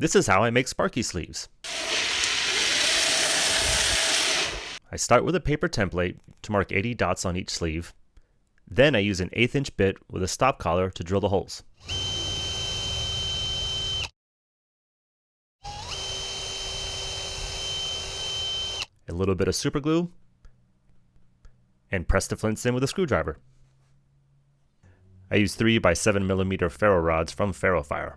This is how I make Sparky sleeves. I start with a paper template to mark 80 dots on each sleeve. Then I use an eighth inch bit with a stop collar to drill the holes. A little bit of super glue, and press the flints in with a screwdriver. I use 3 by 7 millimeter ferro rods from Ferrofire.